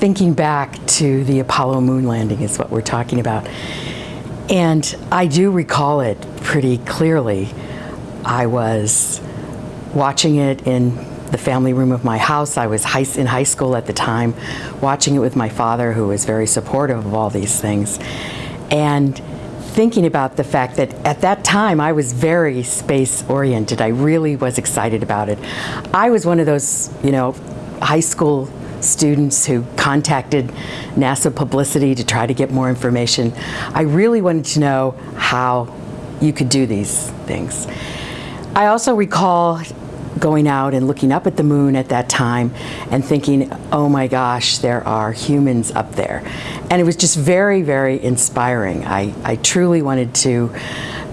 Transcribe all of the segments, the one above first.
thinking back to the Apollo moon landing is what we're talking about. And I do recall it pretty clearly. I was watching it in the family room of my house. I was high, in high school at the time, watching it with my father, who was very supportive of all these things. And thinking about the fact that at that time I was very space oriented. I really was excited about it. I was one of those, you know, high school students who contacted NASA publicity to try to get more information. I really wanted to know how you could do these things. I also recall going out and looking up at the moon at that time and thinking, oh my gosh, there are humans up there. And it was just very, very inspiring. I, I truly wanted to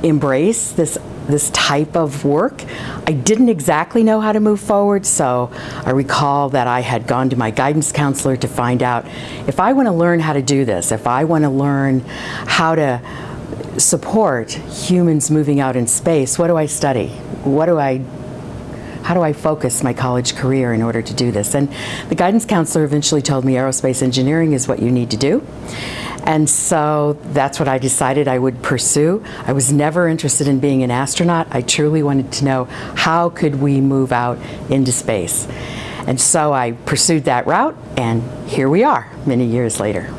embrace this this type of work. I didn't exactly know how to move forward, so I recall that I had gone to my guidance counselor to find out if I want to learn how to do this, if I want to learn how to support humans moving out in space, what do I study? What do I how do I focus my college career in order to do this? And the guidance counselor eventually told me aerospace engineering is what you need to do. And so that's what I decided I would pursue. I was never interested in being an astronaut. I truly wanted to know how could we move out into space. And so I pursued that route and here we are many years later.